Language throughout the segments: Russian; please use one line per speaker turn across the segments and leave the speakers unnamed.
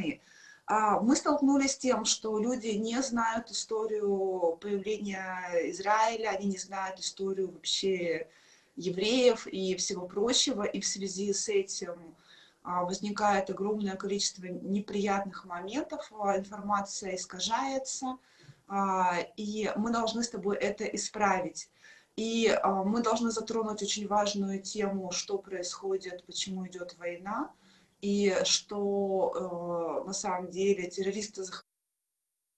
страны. А, мы столкнулись с тем, что люди не знают историю появления Израиля, они не знают историю вообще евреев и всего прочего, и в связи с этим а, возникает огромное количество неприятных моментов, а, информация искажается, и мы должны с тобой это исправить. И мы должны затронуть очень важную тему, что происходит, почему идет война, и что э, на самом деле террористы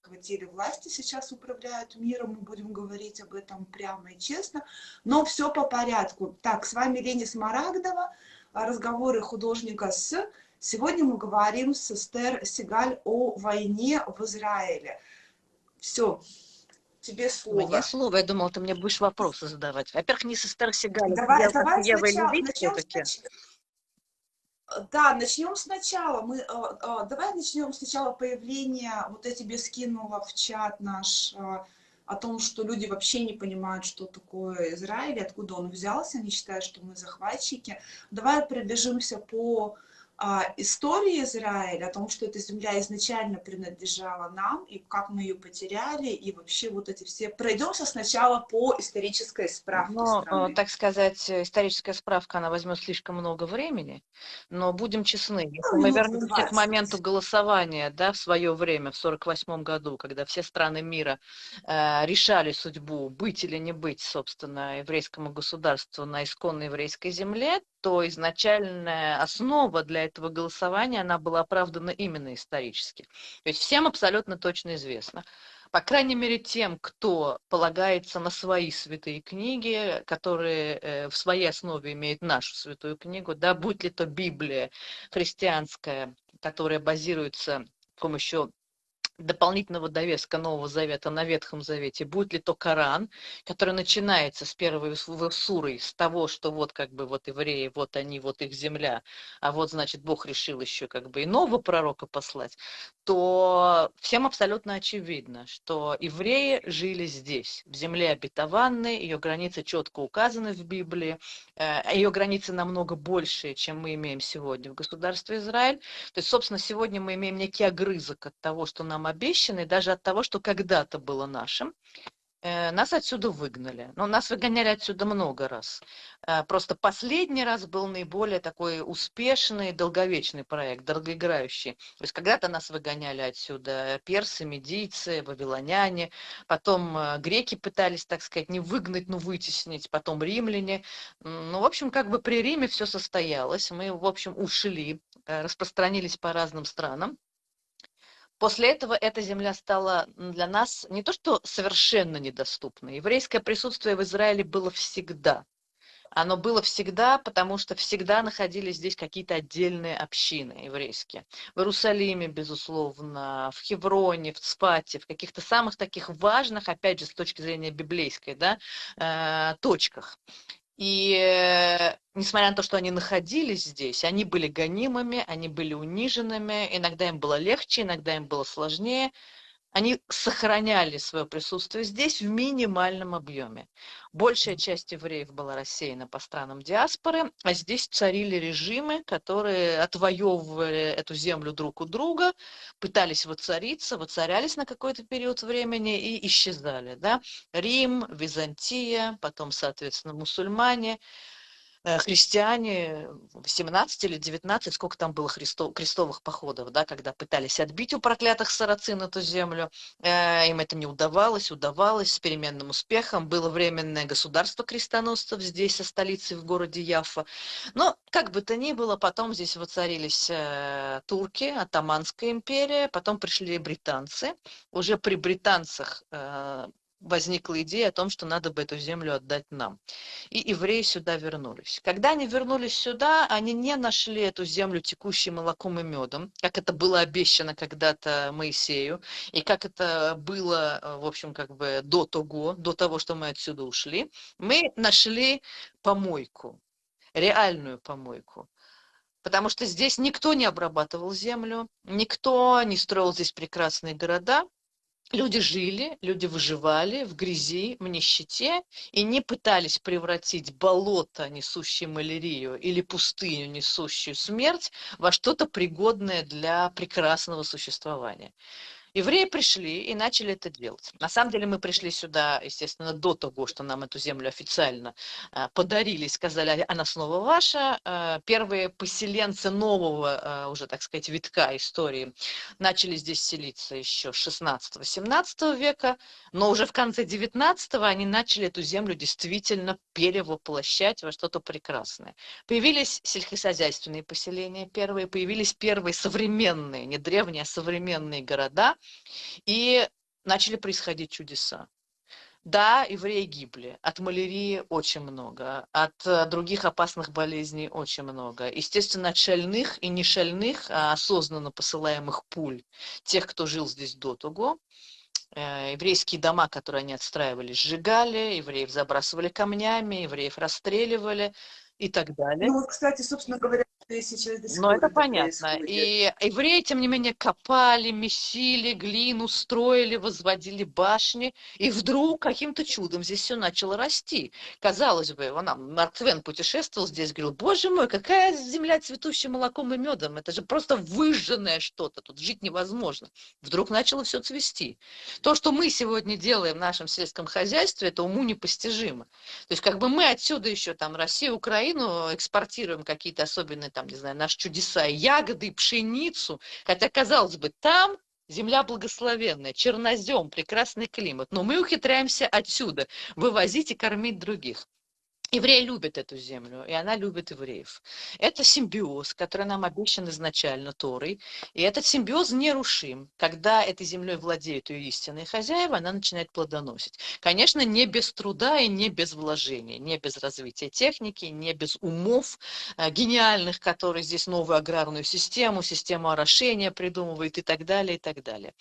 захватили власти, сейчас управляют миром, мы будем говорить об этом прямо и честно, но все по порядку. Так, с вами Лени Смарагдова, разговоры художника с... Сегодня мы говорим с Эстер Сигаль о войне в Израиле. Все, тебе слово.
Мне слово, я думала, ты мне будешь вопросы задавать. Во-первых, не с Эстер Сигаль,
давай, я, давай я сначала, начнем, сначала, да, начнем сначала. Мы, э, э, давай начнем сначала появления. Вот я тебе скинула в чат наш э, о том, что люди вообще не понимают, что такое Израиль, откуда он взялся, они считают, что мы захватчики. Давай пробежимся по истории Израиля, о том, что эта земля изначально принадлежала нам, и как мы ее потеряли, и вообще вот эти все... Пройдемся сначала по исторической справке
но, ну, страны. так сказать, историческая справка, она возьмет слишком много времени, но будем честны, если ну, мы вернемся 20. к моменту голосования, да, в свое время, в 48 году, когда все страны мира э, решали судьбу, быть или не быть, собственно, еврейскому государству на исконной еврейской земле, то изначальная основа для этого голосования, она была оправдана именно исторически. То есть всем абсолютно точно известно, по крайней мере тем, кто полагается на свои святые книги, которые э, в своей основе имеют нашу святую книгу, да, будь ли то Библия христианская, которая базируется с помощью дополнительного довеска Нового Завета на Ветхом Завете, будет ли то Коран, который начинается с первой суры, с того, что вот как бы вот евреи, вот они, вот их земля, а вот, значит, Бог решил еще как бы и нового пророка послать, то всем абсолютно очевидно, что евреи жили здесь, в земле обетованной, ее границы четко указаны в Библии, э, ее границы намного больше, чем мы имеем сегодня в государстве Израиль. То есть, собственно, сегодня мы имеем некий огрызок от того, что нам обещаны, даже от того, что когда-то было нашим, э, нас отсюда выгнали. Но нас выгоняли отсюда много раз. Э, просто последний раз был наиболее такой успешный, долговечный проект, долгоиграющий. То есть когда-то нас выгоняли отсюда персы, медийцы, вавилоняне, потом э, греки пытались, так сказать, не выгнать, но вытеснить, потом римляне. Ну, в общем, как бы при Риме все состоялось. Мы, в общем, ушли, распространились по разным странам. После этого эта земля стала для нас не то что совершенно недоступной. Еврейское присутствие в Израиле было всегда. Оно было всегда, потому что всегда находились здесь какие-то отдельные общины еврейские. В Иерусалиме, безусловно, в Хевроне, в Цфате, в каких-то самых таких важных, опять же, с точки зрения библейской, да, э, точках. И э, несмотря на то, что они находились здесь, они были гонимыми, они были униженными, иногда им было легче, иногда им было сложнее, они сохраняли свое присутствие здесь в минимальном объеме. Большая часть евреев была рассеяна по странам диаспоры, а здесь царили режимы, которые отвоевывали эту землю друг у друга, пытались воцариться, воцарялись на какой-то период времени и исчезали. Да? Рим, Византия, потом, соответственно, мусульмане – христиане 18 или 19, сколько там было христов, крестовых походов, да, когда пытались отбить у проклятых сарацин эту землю, э, им это не удавалось, удавалось с переменным успехом, было временное государство крестоносцев здесь, со столицей в городе Яффа, но как бы то ни было, потом здесь воцарились э, турки, Атаманская империя, потом пришли британцы, уже при британцах э, возникла идея о том, что надо бы эту землю отдать нам. И евреи сюда вернулись. Когда они вернулись сюда, они не нашли эту землю текущей молоком и медом, как это было обещано когда-то Моисею, и как это было, э, в общем, как бы до того, до того, что мы отсюда ушли. Мы нашли помойку, реальную помойку. Потому что здесь никто не обрабатывал землю, никто не строил здесь прекрасные города, люди жили, люди выживали в грязи, в нищете и не пытались превратить болото, несущее малярию, или пустыню, несущую смерть, во что-то пригодное для прекрасного существования. Евреи пришли и начали это делать. На самом деле мы пришли сюда, естественно, до того, что нам эту землю официально э, подарили, сказали, она снова ваша. Э, первые поселенцы нового, э, уже, так сказать, витка истории начали здесь селиться еще 16-17 века, но уже в конце 19 они начали эту землю действительно перевоплощать во что-то прекрасное. Появились сельскохозяйственные поселения первые, появились первые современные, не древние, а современные города, и начали происходить чудеса. Да, евреи гибли. От малярии очень много. От э, других опасных болезней очень много. Естественно, от шальных и не шальных, а осознанно посылаемых пуль тех, кто жил здесь до того. Э, еврейские дома, которые они отстраивали, сжигали, евреев забрасывали камнями, евреев расстреливали и так далее.
Ну вот, кстати, собственно говоря, сейчас
до Ну, это понятно. И евреи, тем не менее, копали, месили глину, строили, возводили башни, и вдруг каким-то чудом здесь все начало расти. Казалось бы, вон, Марк Твен путешествовал здесь, говорил, боже мой, какая земля цветущая молоком и медом, это же просто выжженное что-то, тут жить невозможно. Вдруг начало все цвести. То, что мы сегодня делаем в нашем сельском хозяйстве, это уму непостижимо. То есть как бы мы отсюда еще там Россию, Украину экспортируем какие-то особенные там не знаю, наши чудеса, ягоды, пшеницу. Хотя, казалось бы, там земля благословенная, чернозем, прекрасный климат. Но мы ухитряемся отсюда вывозить и кормить других. Евреи любят эту землю, и она любит евреев. Это симбиоз, который нам обещан изначально Торой. И этот симбиоз нерушим. Когда этой землей владеют ее истинные хозяева, она начинает плодоносить. Конечно, не без труда и не без вложения, не без развития техники, не без умов э, гениальных, которые здесь новую аграрную систему, систему орошения придумывают и так далее, и так далее.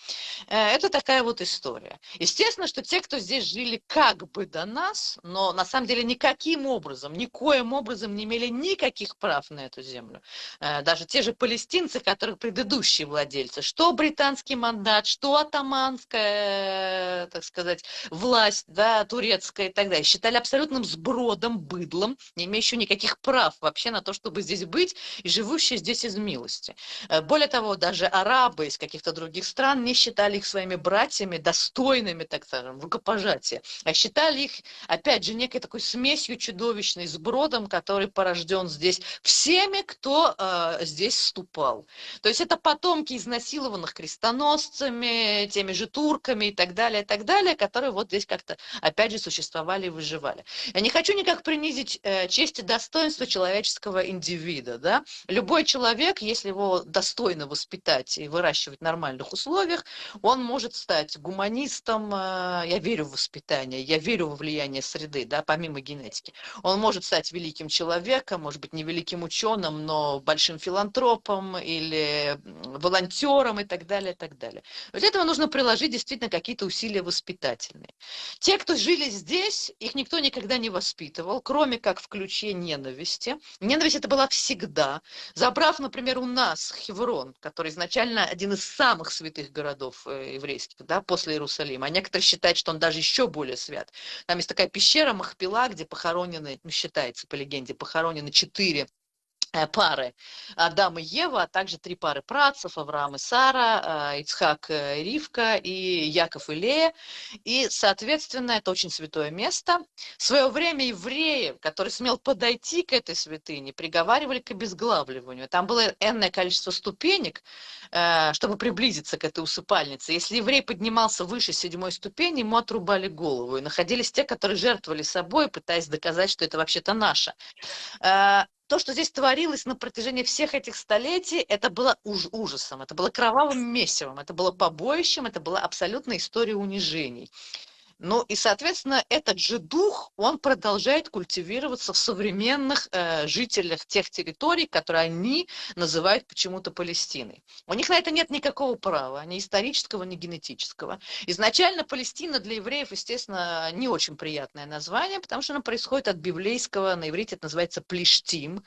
Э, это такая вот история. Естественно, что те, кто здесь жили как бы до нас, но на самом деле никаким никаким образом, никоим образом не имели никаких прав на эту землю. Э, даже те же палестинцы, которых предыдущие владельцы, что британский мандат, что атаманская, так сказать, власть, да, турецкая и так далее, считали абсолютным сбродом, быдлом, не имеющим никаких прав вообще на то, чтобы здесь быть и живущие здесь из милости. Э, более того, даже арабы из каких-то других стран не считали их своими братьями, достойными, так скажем, рукопожатия, а считали их, опять же, некой такой смесью чудовищный сбродом, который порожден здесь всеми, кто э, здесь вступал. То есть это потомки изнасилованных крестоносцами, теми же турками и так далее, и так далее, которые вот здесь как-то, опять же, существовали и выживали. Я не хочу никак принизить э, честь и достоинство человеческого индивида. Да? Любой человек, если его достойно воспитать и выращивать в нормальных условиях, он может стать гуманистом, э, я верю в воспитание, я верю во влияние среды, да, помимо генетики. Он может стать великим человеком, может быть, не великим ученым, но большим филантропом или волонтером и так далее, и так далее. Для этого нужно приложить действительно какие-то усилия воспитательные. Те, кто жили здесь, их никто никогда не воспитывал, кроме как в ключе ненависти. Ненависть это была всегда. Забрав, например, у нас Хеврон, который изначально один из самых святых городов э, еврейских, да, после Иерусалима, а некоторые считают, что он даже еще более свят. Там есть такая пещера Махпила, где похоронен похоронены, ну, считается по легенде, похоронены четыре пары Адам и Ева, а также три пары працев, Авраам и Сара, э, Ицхак и Ривка и Яков и Лея. И, соответственно, это очень святое место. В свое время евреи, который смел подойти к этой святыне, приговаривали к обезглавливанию. Там было энное количество ступенек, э, чтобы приблизиться к этой усыпальнице. Если еврей поднимался выше седьмой ступени, ему отрубали голову. И находились те, которые жертвовали собой, пытаясь доказать, что это вообще-то наше то, что здесь творилось на протяжении всех этих столетий, это было уж ужасом, это было кровавым месивом, это было побоищем, это была абсолютная история унижений. Ну и, соответственно, этот же дух, он продолжает культивироваться в современных э, жителях тех территорий, которые они называют почему-то Палестиной. У них на это нет никакого права, ни исторического, ни генетического. Изначально Палестина для евреев, естественно, не очень приятное название, потому что оно происходит от библейского, на иврите это называется плештим.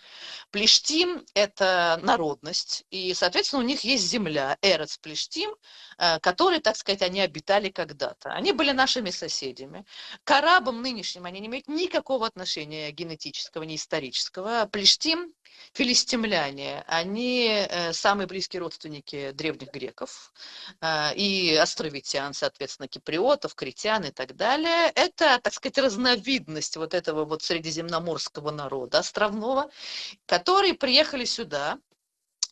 Плештим – это народность, и, соответственно, у них есть земля, Эрец Плештим, э, который, так сказать, они обитали когда-то. Они были нашими соседями. К арабам нынешним они не имеют никакого отношения генетического, ни исторического. Плештим, филистимляне, они э, самые близкие родственники древних греков э, и островитян, соответственно, киприотов, критян и так далее. Это, так сказать, разновидность вот этого вот средиземноморского народа островного, которые приехали сюда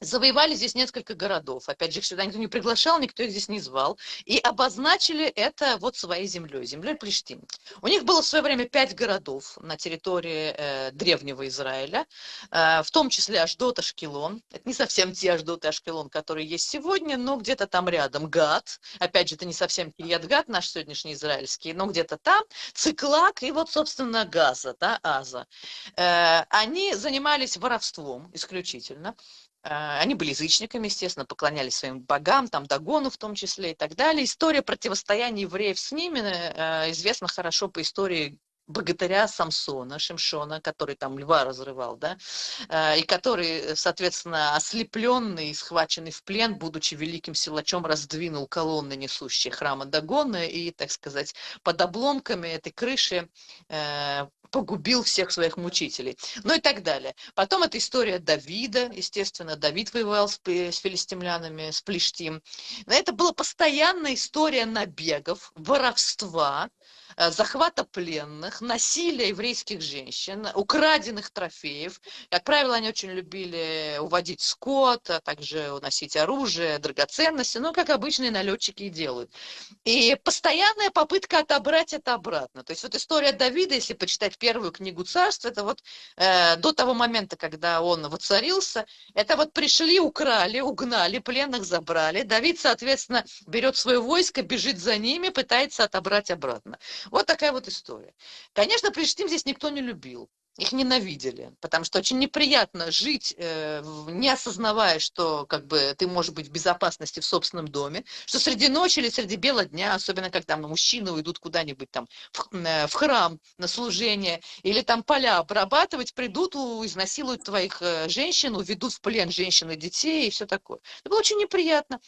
завоевали здесь несколько городов. Опять же, их сюда никто не приглашал, никто их здесь не звал. И обозначили это вот своей землей, землей Плештим. У них было в свое время пять городов на территории э, древнего Израиля, э, в том числе Аждот, Ашкелон. Это не совсем те Аждот и Ашкелон, которые есть сегодня, но где-то там рядом. Гад, опять же, это не совсем Кирият Гад, наш сегодняшний израильский, но где-то там. Циклак и вот, собственно, Газа, да, Аза. Э, они занимались воровством исключительно. А, они были язычниками, естественно, поклонялись своим богам, там Дагону в том числе и так далее. История противостояния евреев с ними э, известна хорошо по истории богатыря Самсона, Шимшона, который там льва разрывал, да, э, и который, соответственно, ослепленный и схваченный в плен, будучи великим силачом, раздвинул колонны, несущие храма Дагона, и, так сказать, под обломками этой крыши э, погубил всех своих мучителей. Ну и так далее. Потом это история Давида, естественно, Давид воевал с, с филистимлянами, с Плештим. Это была постоянная история набегов, воровства, захвата пленных, насилия еврейских женщин, украденных трофеев. Как правило, они очень любили уводить скот, а также уносить оружие, драгоценности, ну, как обычные налетчики и делают. И постоянная попытка отобрать это обратно. То есть вот история Давида, если почитать первую книгу царства, это вот э, до того момента, когда он воцарился, это вот пришли, украли, угнали, пленных забрали. Давид, соответственно, берет свое войско, бежит за ними, пытается отобрать обратно. Вот такая вот история. Конечно, Плештим здесь никто не любил. Их ненавидели, потому что очень неприятно жить, э, не осознавая, что как бы ты можешь быть в безопасности в собственном доме, что среди ночи или среди бела дня, особенно когда мужчины уйдут куда-нибудь там в, э, в храм на служение, или там поля обрабатывать, придут, изнасилуют твоих э, женщин, уведут в плен женщин и детей и все такое. Это было очень неприятно.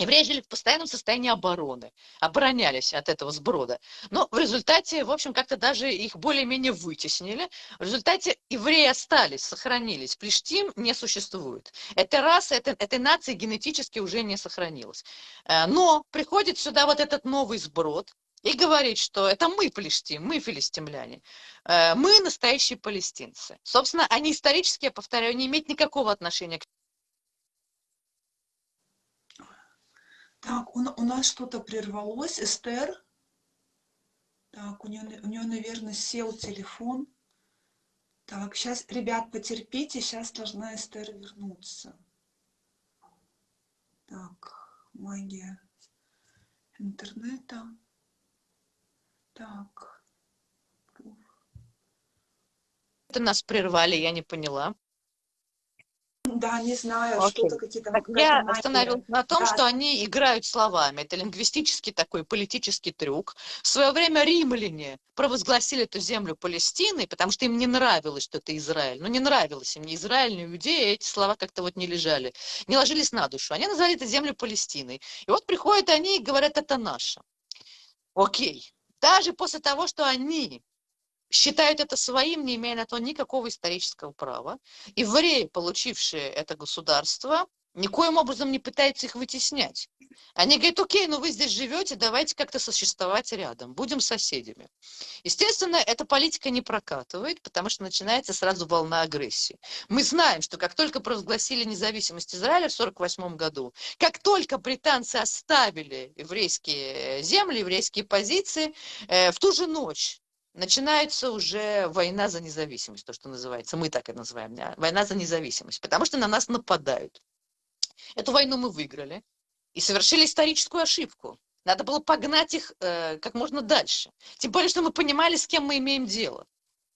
Евреи жили в постоянном состоянии обороны, оборонялись от этого сброда. Но в результате, в общем, как-то даже их более-менее вытеснили. В результате евреи остались, сохранились. Плештим не существует. Эта раса, эта, этой нации генетически уже не сохранилась. Э, но приходит сюда вот этот новый сброд, и говорит, что это мы плештим, мы филистимляне, э, мы настоящие палестинцы. Собственно, они исторически, я повторяю, не имеют никакого отношения к
Так, у, у нас что-то прервалось. Эстер. Так, у нее, у нее, наверное, сел телефон. Так, сейчас, ребят, потерпите, сейчас должна Эстер вернуться. Так, магия интернета. Так.
Это нас прервали, я не поняла.
Да, не знаю,
Окей.
что-то какие-то...
Так я остановилась на том,
Да.
что они играют словами. Это лингвистический такой политический трюк. В свое время римляне провозгласили эту землю Палестиной, потому что им не нравилось, что это Израиль. Ну, не нравилось им ни Израиль, ни Иудея, эти слова как-то вот не лежали, не ложились на душу. Они назвали эту землю Палестиной. И вот приходят они и говорят, это наше. Окей. Даже после того, что они считают это своим, не имея на то никакого исторического права. Евреи, получившие это государство, никоим образом не пытаются их вытеснять. Они говорят, окей, ну вы здесь живете, давайте как-то существовать рядом, будем соседями. Естественно, эта политика не прокатывает, потому что начинается сразу волна агрессии. Мы знаем, что как только провозгласили независимость Израиля в 1948 году, как только британцы оставили еврейские земли, еврейские позиции, э, в ту же ночь начинается уже война за независимость, то, что называется, мы так это называем, война за независимость, потому что на нас нападают. Эту войну мы выиграли и совершили историческую ошибку. Надо было погнать их э, как можно дальше. Тем более, что мы понимали, с кем мы имеем дело.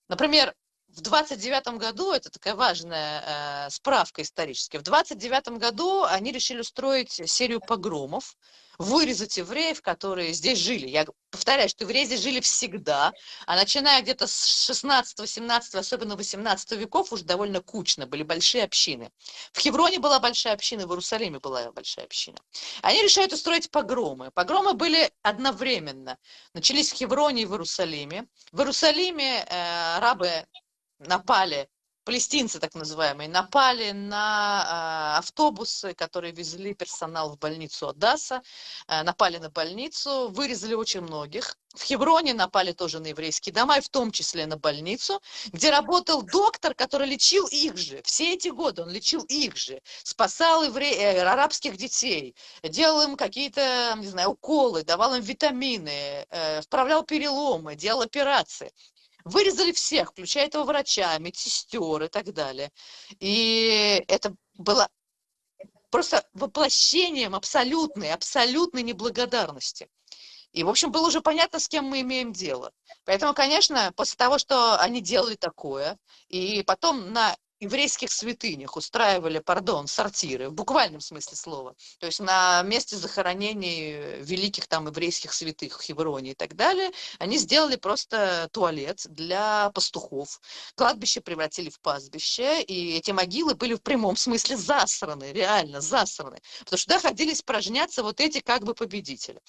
Например, в 29 году, это такая важная э, справка историческая, в 29 году они решили устроить серию погромов, вырезать евреев, которые здесь жили. Я повторяю, что евреи здесь жили всегда, а начиная где-то с 16, 17, особенно 18 веков, уже довольно кучно, были большие общины. В Хевроне была большая община, в Иерусалиме была большая община. Они решают устроить погромы. Погромы были одновременно. Начались в Хевроне и в Иерусалиме. В Иерусалиме э, арабы напали палестинцы так называемые напали на э, автобусы, которые везли персонал в больницу Одасса, э, напали на больницу, вырезали очень многих. В Хевроне напали тоже на еврейские дома, и в том числе на больницу, где работал доктор, который лечил их же. Все эти годы он лечил их же, спасал евре... э, арабских детей, делал им какие-то, не знаю, уколы, давал им витамины, э, вправлял переломы, делал операции. Вырезали всех, включая этого врача, медсестер и так далее. И это было просто воплощением абсолютной, абсолютной неблагодарности. И, в общем, было уже понятно, с кем мы имеем дело. Поэтому, конечно, после того, что они делали такое, и потом на еврейских святынях устраивали, пардон, сортиры, в буквальном смысле слова. То есть на месте захоронений великих там еврейских святых Хевроне и так далее, они сделали просто туалет для пастухов. Кладбище превратили в пастбище, и эти могилы были в прямом смысле засраны, реально засраны. Потому что туда ходили испражняться вот эти как бы победители.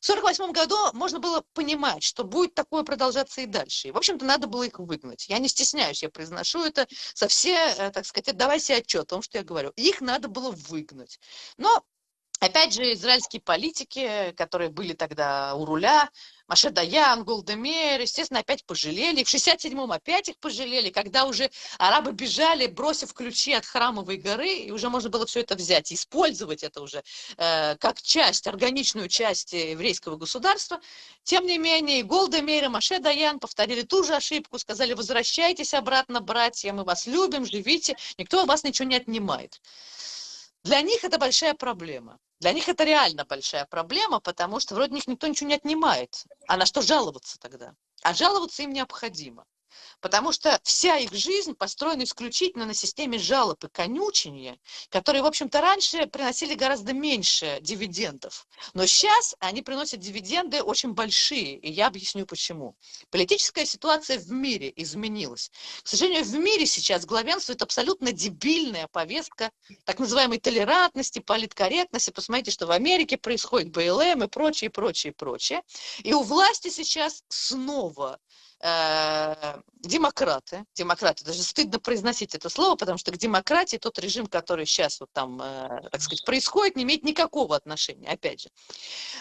В 1948 году можно было понимать, что будет такое продолжаться и дальше. И, в общем-то, надо было их выгнать. Я не стесняюсь, я произношу это со всей, э, так сказать, отдавай себе отчет о том, что я говорю. Их надо было выгнать. Но Опять же, израильские политики, которые были тогда у руля, Маше Даян, Голдемер, естественно, опять пожалели. В 67-м опять их пожалели, когда уже арабы бежали, бросив ключи от Храмовой горы, и уже можно было все это взять, использовать это уже э, как часть, органичную часть еврейского государства. Тем не менее, Голдемер и Маше Даян повторили ту же ошибку, сказали, возвращайтесь обратно, братья, мы вас любим, живите, никто у вас ничего не отнимает. Для них это большая проблема. Для них это реально большая проблема, потому что вроде них никто ничего не отнимает. А на что жаловаться тогда? А жаловаться им необходимо. Потому что вся их жизнь построена исключительно на системе жалоб и конючения, которые, в общем-то, раньше приносили гораздо меньше дивидендов. Но сейчас они приносят дивиденды очень большие, и я объясню почему. Политическая ситуация в мире изменилась. К сожалению, в мире сейчас главенствует абсолютно дебильная повестка так называемой толерантности, политкорректности. Посмотрите, что в Америке происходит БЛМ и прочее, прочее, прочее. И у власти сейчас снова Э, демократы, демократы, даже стыдно произносить это слово, потому что к демократии тот режим, который сейчас вот там, э, так сказать, происходит, не имеет никакого отношения, опять же.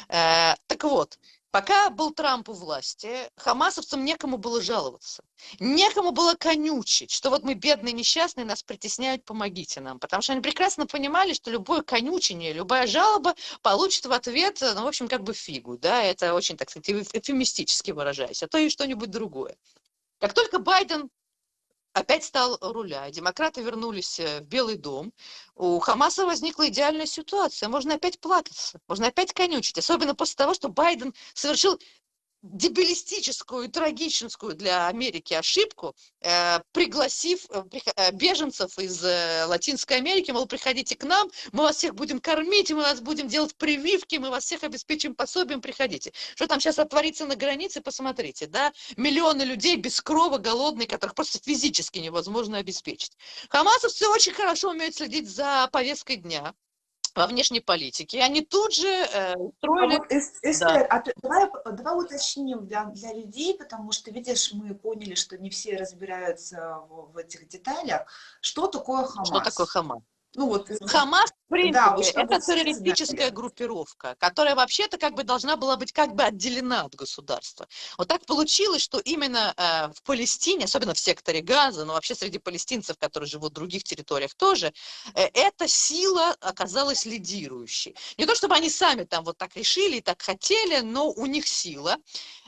Э, так вот, Пока был Трамп у власти, хамасовцам некому было жаловаться. Некому было конючить, что вот мы бедные, несчастные, нас притесняют, помогите нам. Потому что они прекрасно понимали, что любое конючение, любая жалоба получит в ответ, ну, в общем, как бы фигу. Да? Это очень, так сказать, эфемистически выражаясь, а то и что-нибудь другое. Как только Байден опять стал руля. Демократы вернулись э, в Белый дом. У Хамаса возникла идеальная ситуация. Можно опять плакаться, можно опять конючить. Особенно после того, что Байден совершил дебилистическую, трагическую для Америки ошибку, э, пригласив э, э, беженцев из Латинской Америки, мол, приходите к нам, мы вас всех будем кормить, мы вас будем делать прививки, мы вас всех обеспечим пособием, приходите. Что там сейчас отворится на границе, посмотрите, да, миллионы людей без крова, голодные, которых просто физически невозможно обеспечить. Хамасовцы очень хорошо умеют следить за повесткой дня, во внешней политике. Они тут же э, строили... А вот,
Эстер, да. а давай, давай уточним для, для людей, потому что, видишь, мы поняли, что не все разбираются в, в этих деталях. Что такое Хамас?
Что такое Хамас? Ну, вот, Хамас, в принципе, да, это террористическая группировка, которая вообще-то как бы должна была быть как бы отделена от государства. Вот так получилось, что именно э, в Палестине, особенно в секторе Газа, но вообще среди палестинцев, которые живут в других территориях тоже, э, эта сила оказалась лидирующей. Не то чтобы они сами там вот так решили и так хотели, но у них сила,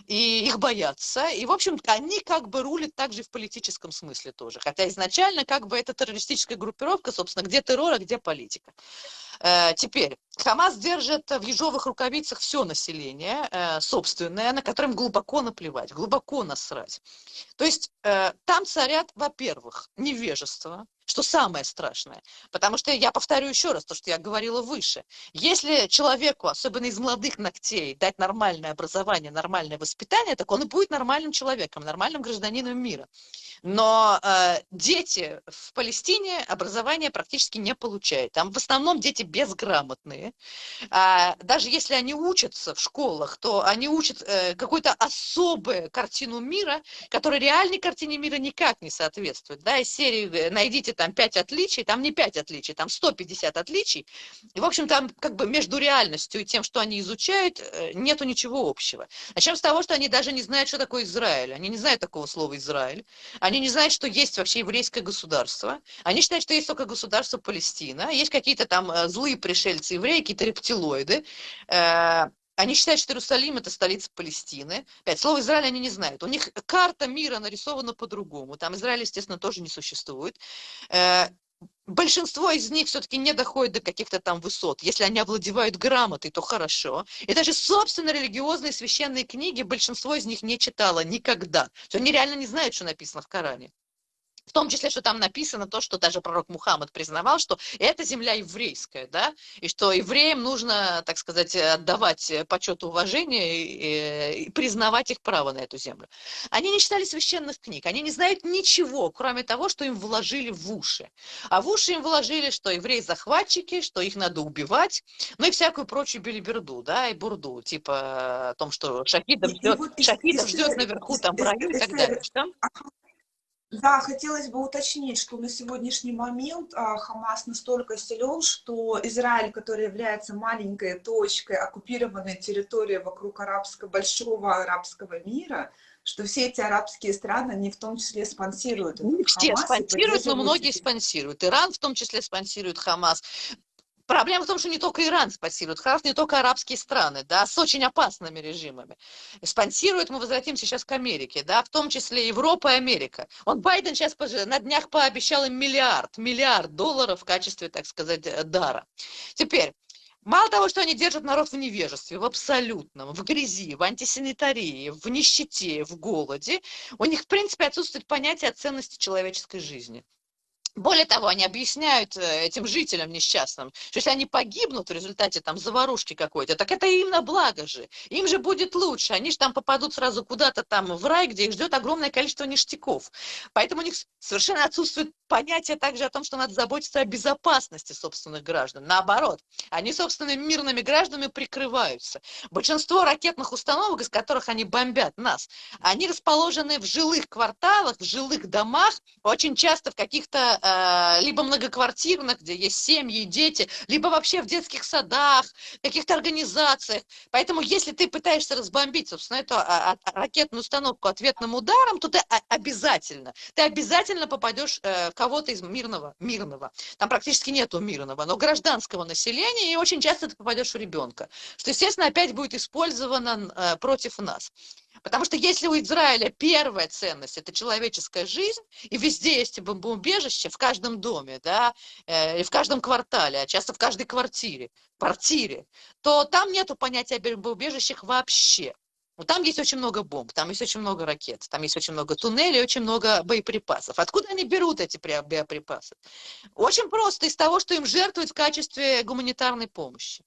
и их боятся. И, в общем, они как бы рулят также в политическом смысле тоже. Хотя изначально как бы это террористическая группировка, собственно, где террор, а где политика. Э, теперь, Хамас держит в ежовых рукавицах все население э, собственное, на котором глубоко наплевать, глубоко насрать. То есть э, там царят, во-первых, невежество, что самое страшное. Потому что я повторю еще раз то, что я говорила выше. Если человеку, особенно из молодых ногтей, дать нормальное образование, нормальное воспитание, так он и будет нормальным человеком, нормальным гражданином мира. Но э, дети в Палестине образование практически не получают. Там в основном дети безграмотные. А, даже если они учатся в школах, то они учат э, какую-то особую картину мира, которая реальной картине мира никак не соответствует. Да, из серии э, найдите там 5 отличий, там не 5 отличий, там 150 отличий. И, в общем, там как бы между реальностью и тем, что они изучают, э, нету ничего общего. Начнем с того, что они даже не знают, что такое Израиль. Они не знают такого слова Израиль. Они не знают, что есть вообще еврейское государство. Они считают, что есть только государство Палестина. Есть какие-то там э, злые пришельцы евреи, какие-то рептилоиды. Они считают, что Иерусалим это столица Палестины. Опять, слово Израиль они не знают. У них карта мира нарисована по-другому. Там Израиль, естественно, тоже не существует. Э, большинство из них все-таки не доходит до каких-то там высот. Если они овладевают грамотой, то хорошо. И даже собственно религиозные священные книги большинство из них не читало никогда. То они реально не знают, что написано в Коране. В том числе, что там написано то, что даже пророк Мухаммад признавал, что это земля еврейская, да, и что евреям нужно, так сказать, отдавать почет и уважение и, и признавать их право на эту землю. Они не читали священных книг, они не знают ничего, кроме того, что им вложили в уши. А в уши им вложили, что евреи захватчики, что их надо убивать, ну и всякую прочую белиберду, да, и бурду, типа о том, что шахидов ждет, шахидов ждет наверху там в раю и так далее. Что?
Да, хотелось бы уточнить, что на сегодняшний момент а, Хамас настолько силен, что Израиль, который является маленькой точкой оккупированной территории вокруг арабского, большого арабского мира, что все эти арабские страны, они в том числе спонсируют
Все Хамас спонсируют, но многие спонсируют. Иран в том числе спонсирует Хамас. Проблема в том, что не только Иран спонсирует Хамас, не только арабские страны, да, с очень опасными режимами. Спонсирует, мы возвратимся сейчас к Америке, да, в том числе Европа и Америка. Он, Байден сейчас на днях пообещал им миллиард, миллиард долларов в качестве, так сказать, э, дара. Теперь, Мало того, что они держат народ в невежестве, в абсолютном, в грязи, в антисанитарии, в нищете, в голоде, у них, в принципе, отсутствует понятие о ценности человеческой жизни. Более того, они объясняют э, этим жителям несчастным, что если они погибнут в результате там заварушки какой-то, так это им на благо же, им же будет лучше, они же там попадут сразу куда-то там в рай, где их ждет огромное количество ништяков. Поэтому у них совершенно отсутствует понятие также о том, что надо заботиться о безопасности собственных граждан. Наоборот, они собственными мирными гражданами прикрываются. Большинство ракетных установок, из которых они бомбят нас, они расположены в жилых кварталах, в жилых домах, очень часто в каких-то Э, либо многоквартирных, где есть семьи, дети, либо вообще в детских садах, каких-то организациях. Поэтому если ты пытаешься разбомбить, собственно, эту а, а, ракетную установку ответным ударом, то ты обязательно, ты обязательно попадешь э, кого-то из мирного, мирного. Там практически нету мирного, но гражданского населения, и очень часто ты попадешь в ребенка. Что, естественно, опять будет использовано э, против нас. Потому что если у Израиля первая ценность – это человеческая жизнь, и везде есть бомбоубежище, в каждом доме, да, э, и в каждом квартале, а часто в каждой квартире, квартире, то там нету понятия бомбоубежищах вообще. Ну, там есть очень много бомб, там есть очень много ракет, там есть очень много туннелей, очень много боеприпасов. Откуда они берут эти боеприпасы? Очень просто, из того, что им жертвуют в качестве гуманитарной помощи.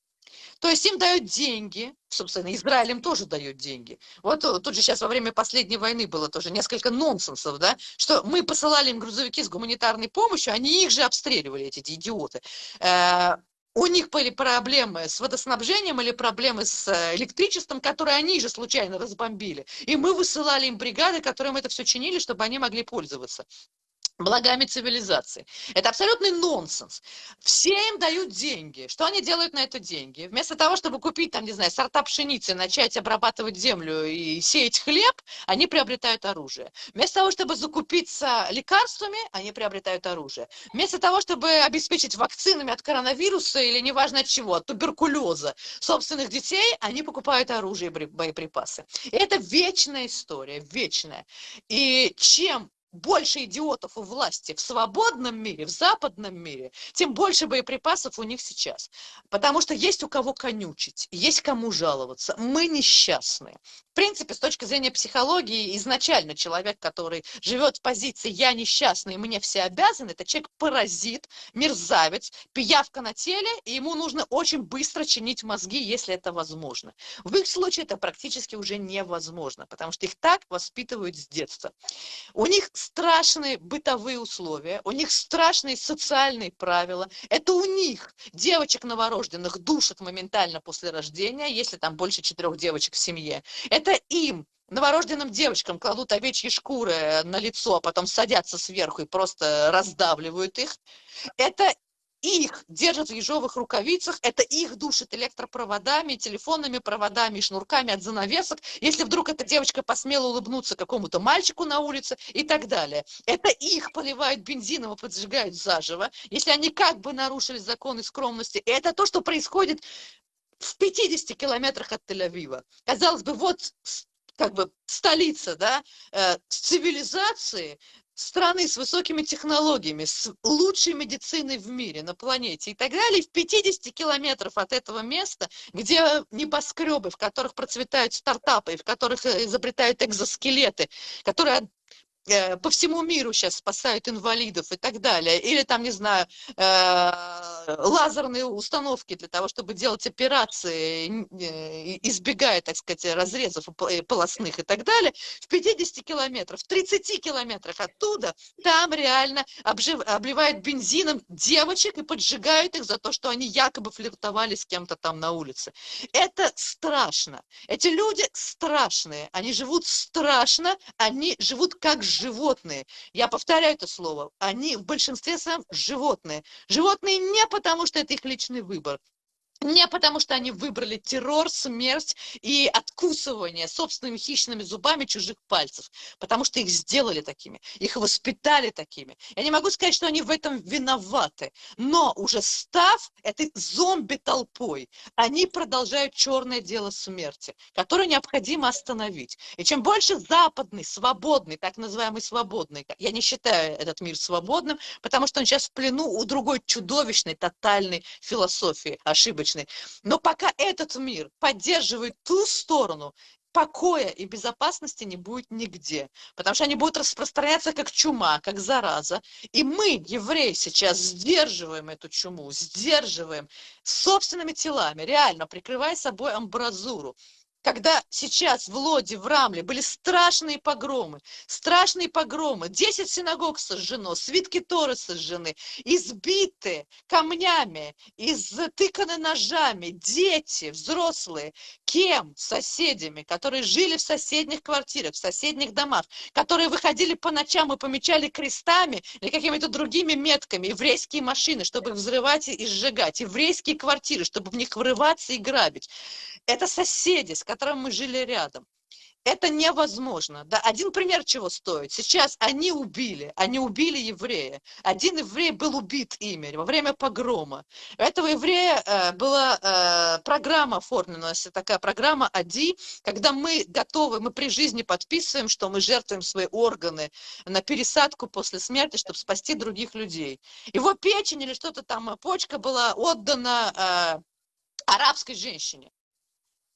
То есть им дают деньги, собственно, Израиль им тоже дает деньги. Вот тут же сейчас во время последней войны было тоже несколько нонсенсов, да, что мы посылали им грузовики с гуманитарной помощью, они их же обстреливали, эти идиоты. Э, у них были проблемы с водоснабжением или проблемы с э, электричеством, которые они же случайно разбомбили. И мы высылали им бригады, которым это все чинили, чтобы они могли пользоваться благами цивилизации. Это абсолютный нонсенс. Все им дают деньги. Что они делают на это деньги? Вместо того, чтобы купить, там, не знаю, сорта пшеницы, начать обрабатывать землю и сеять хлеб, они приобретают оружие. Вместо того, чтобы закупиться лекарствами, они приобретают оружие. Вместо того, чтобы обеспечить вакцинами от коронавируса или неважно от чего, от туберкулеза собственных детей, они покупают оружие и боеприпасы. И это вечная история, вечная. И чем больше идиотов у власти в свободном мире, в западном мире, тем больше боеприпасов у них сейчас. Потому что есть у кого конючить, есть кому жаловаться. Мы несчастные. В принципе, с точки зрения психологии, изначально человек, который живет в позиции «я несчастный, мне все обязаны», это человек-паразит, мерзавец, пиявка на теле, и ему нужно очень быстро чинить мозги, если это возможно. В их случае это практически уже невозможно, потому что их так воспитывают с детства. У них страшные бытовые условия, у них страшные социальные правила. Это у них девочек новорожденных душат моментально после рождения, если там больше четырех девочек в семье. Это им новорожденным девочкам кладут овечьи шкуры на лицо, а потом садятся сверху и просто раздавливают их. Это их держат в ежовых рукавицах, это их душит электропроводами, телефонными проводами, шнурками от занавесок, если вдруг эта девочка посмела улыбнуться какому-то мальчику на улице и так далее. Это их поливают бензином и поджигают заживо, если они как бы нарушили законы скромности. И это то, что происходит в 50 километрах от Тель-Авива. Казалось бы, вот как бы столица, да, э, цивилизации, страны с высокими технологиями, с лучшей медициной в мире, на планете и так далее, в 50 километров от этого места, где небоскребы, в которых процветают стартапы, в которых э, изобретают экзоскелеты, которые по всему миру сейчас спасают инвалидов и так далее, или там, не знаю, э, лазерные установки для того, чтобы делать операции, э, избегая, так сказать, разрезов полостных и так далее, в 50 километрах, в 30 километрах оттуда, там реально обжив, обливают бензином девочек и поджигают их за то, что они якобы флиртовали с кем-то там на улице. Это страшно. Эти люди страшные, они живут страшно, они живут как животные. Я повторяю это слово. Они в большинстве своем животные. Животные не потому, что это их личный выбор, не потому, что они выбрали террор, смерть и откусывание собственными хищными зубами чужих пальцев, потому что их сделали такими, их воспитали такими. Я не могу сказать, что они в этом виноваты, но уже став этой зомби-толпой, они продолжают черное дело смерти, которое необходимо остановить. И чем больше западный, свободный, так называемый свободный, я не считаю этот мир свободным, потому что он сейчас в плену у другой чудовищной, тотальной философии, ошибочной ошибочный. Но пока этот мир поддерживает ту сторону, покоя и безопасности не будет нигде, потому что они будут распространяться как чума, как зараза. И мы, евреи, сейчас сдерживаем эту чуму, сдерживаем собственными телами, реально прикрывая собой амбразуру когда сейчас в Лоде, в Рамле были страшные погромы, страшные погромы, 10 синагог сожжено, свитки Торы сожжены, избиты камнями, изтыканы ножами, дети, взрослые, кем? Соседями, которые жили в соседних квартирах, в соседних домах, которые выходили по ночам и помечали крестами или какими-то другими метками еврейские машины, чтобы их взрывать и сжигать, еврейские квартиры, чтобы в них врываться и грабить. Это соседи, с которым мы жили рядом. Это невозможно. Да, один пример чего стоит. Сейчас они убили, они убили еврея. Один еврей был убит ими во время погрома. У этого еврея э, была э, программа оформлена, такая программа АДИ, когда мы готовы, мы при жизни подписываем, что мы жертвуем свои органы на пересадку после смерти, чтобы спасти других людей. Его печень или что-то там, почка была отдана э, арабской женщине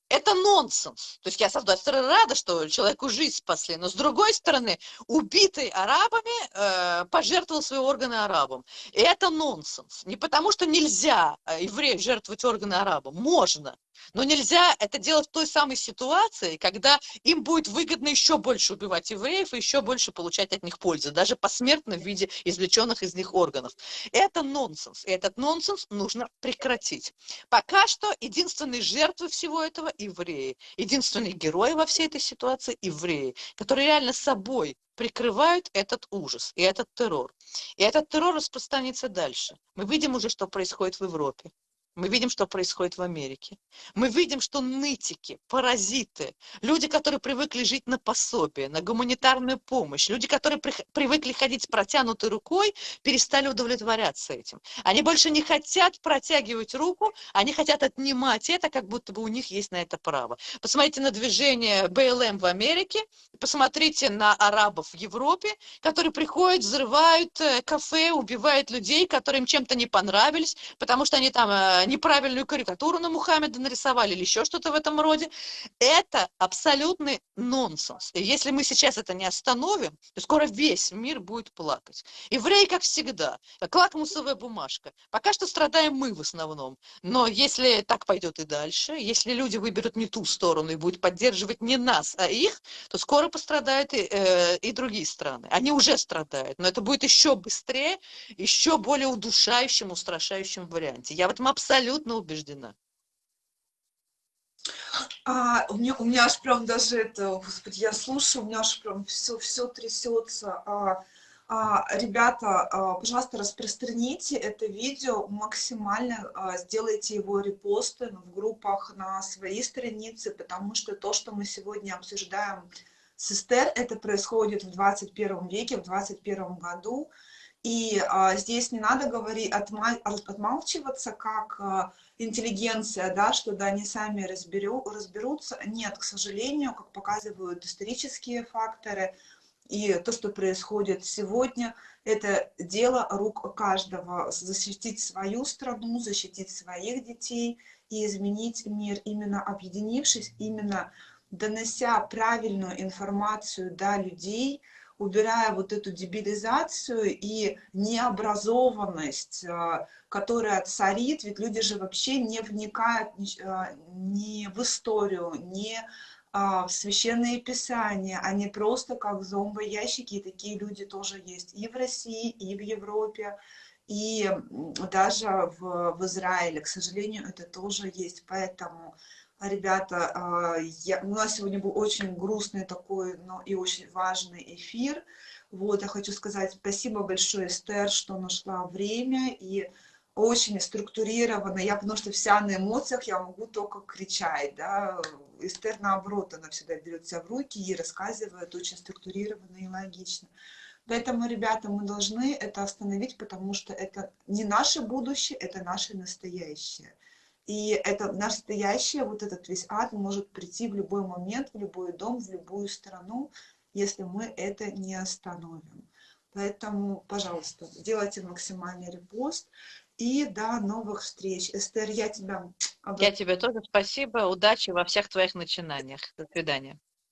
это нонсенс. То есть я, с одной стороны, рада, что человеку жизнь спасли, но с другой стороны, убитый арабами э, пожертвовал свои органы арабам. И это нонсенс. Не потому, что нельзя э, еврею жертвовать органы арабам. Можно. Но нельзя это делать в той самой ситуации, когда им будет выгодно еще больше убивать евреев и еще больше получать от них пользы, даже посмертно в виде извлеченных из них органов. Это нонсенс. И этот нонсенс нужно прекратить. Пока что единственные жертвы всего этого – евреи. Единственные герои во всей этой ситуации – евреи, которые реально собой прикрывают этот ужас и этот террор. И этот террор распространится дальше. Мы видим уже, что происходит в Европе. Мы видим, что происходит в Америке. Мы видим, что нытики, паразиты, люди, которые привыкли жить на пособие, на гуманитарную помощь, люди, которые при, привыкли ходить с протянутой рукой, перестали удовлетворяться этим. Они больше не хотят протягивать руку, они хотят отнимать это, как будто бы у них есть на это право. Посмотрите на движение БЛМ в Америке, посмотрите на арабов в Европе, которые приходят, взрывают э, кафе, убивают людей, которые им чем-то не понравились, потому что они там э, неправильную карикатуру на Мухаммеда нарисовали или еще что-то в этом роде. Это абсолютный нонсенс. И если мы сейчас это не остановим, то скоро весь мир будет плакать. Евреи, как всегда, как лакмусовая бумажка. Пока что страдаем мы в основном. Но если так пойдет и дальше, если люди выберут не ту сторону и будут поддерживать не нас, а их, то скоро пострадают и, э, и другие страны. Они уже страдают, но это будет еще быстрее, еще более удушающим, устрашающим варианте. Я в этом абсолютно абсолютно убеждена.
А, у, меня, у меня аж прям даже это, господи, я слушаю, у меня аж прям все, все трясется. А, а, ребята, а, пожалуйста, распространите это видео максимально, а, сделайте его репосты в группах на своей странице, потому что то, что мы сегодня обсуждаем с Эстер, это происходит в 21 веке, в 21 году. И а, здесь не надо говорить, отма отмалчиваться как а, интеллигенция, да, что да, они сами разберу, разберутся. Нет, к сожалению, как показывают исторические факторы, и то, что происходит сегодня, это дело рук каждого. Защитить свою страну, защитить своих детей и изменить мир, именно объединившись, именно донося правильную информацию до людей, убирая вот эту дебилизацию и необразованность, э, которая царит, ведь люди же вообще не вникают э, ни в историю, ни а, в священные писания, они просто как зомбоящики, и такие люди тоже есть и в России, и в Европе, и даже в, в Израиле, к сожалению, это тоже есть, поэтому ребята, а, я, у нас сегодня был очень грустный такой, но и очень важный эфир. Вот, я хочу сказать спасибо большое, Эстер, что нашла время и очень структурированно. Я, потому что вся на эмоциях, я могу только кричать, да. Эстер, наоборот, она всегда берет себя в руки и рассказывает очень структурированно и логично. Поэтому, ребята, мы должны это остановить, потому что это не наше будущее, это наше настоящее. И это настоящее, вот этот весь ад может прийти в любой момент, в любой дом, в любую страну, если мы это не остановим. Поэтому, пожалуйста, делайте максимальный репост. И до новых встреч. Эстер, я тебя...
Я тебе тоже спасибо. Удачи во всех твоих начинаниях. До свидания.